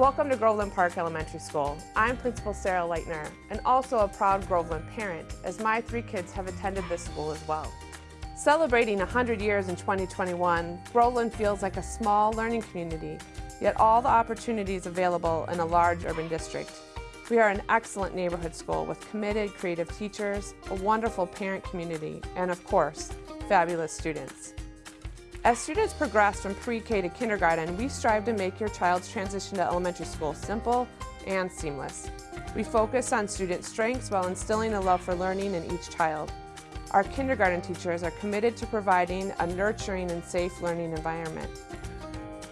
Welcome to Groveland Park Elementary School. I'm Principal Sarah Leitner and also a proud Groveland parent as my three kids have attended this school as well. Celebrating 100 years in 2021, Groveland feels like a small learning community, yet all the opportunities available in a large urban district. We are an excellent neighborhood school with committed, creative teachers, a wonderful parent community, and of course, fabulous students. As students progress from pre-K to kindergarten, we strive to make your child's transition to elementary school simple and seamless. We focus on student strengths while instilling a love for learning in each child. Our kindergarten teachers are committed to providing a nurturing and safe learning environment.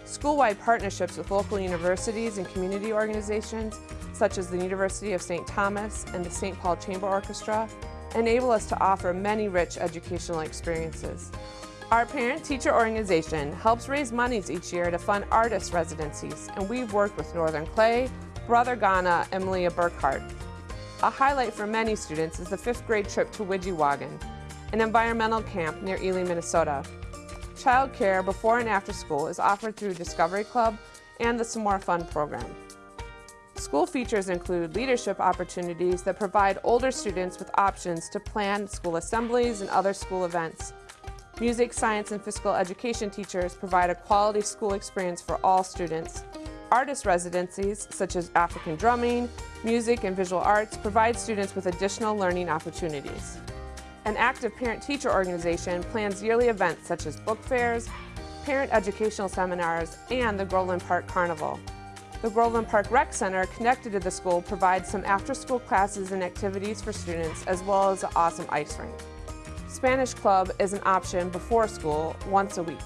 School-wide partnerships with local universities and community organizations, such as the University of St. Thomas and the St. Paul Chamber Orchestra, enable us to offer many rich educational experiences. Our parent-teacher organization helps raise monies each year to fund artist residencies, and we've worked with Northern Clay, Brother Ghana, and Malia Burkhart. A highlight for many students is the fifth grade trip to Widjiwagan, an environmental camp near Ely, Minnesota. Child care before and after school is offered through Discovery Club and the Some More Fun program. School features include leadership opportunities that provide older students with options to plan school assemblies and other school events. Music, science, and physical education teachers provide a quality school experience for all students. Artist residencies, such as African drumming, music, and visual arts, provide students with additional learning opportunities. An active parent-teacher organization plans yearly events such as book fairs, parent educational seminars, and the Groveland Park Carnival. The Groveland Park Rec Center, connected to the school, provides some after-school classes and activities for students, as well as an awesome ice rink. Spanish Club is an option before school once a week.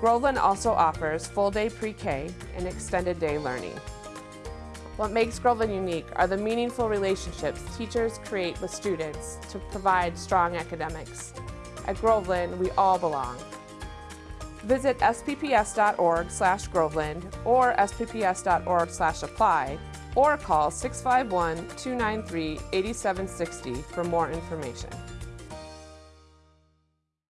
Groveland also offers full-day pre-K and extended day learning. What makes Groveland unique are the meaningful relationships teachers create with students to provide strong academics. At Groveland, we all belong. Visit spps.org slash groveland or spps.org slash apply or call 651-293-8760 for more information.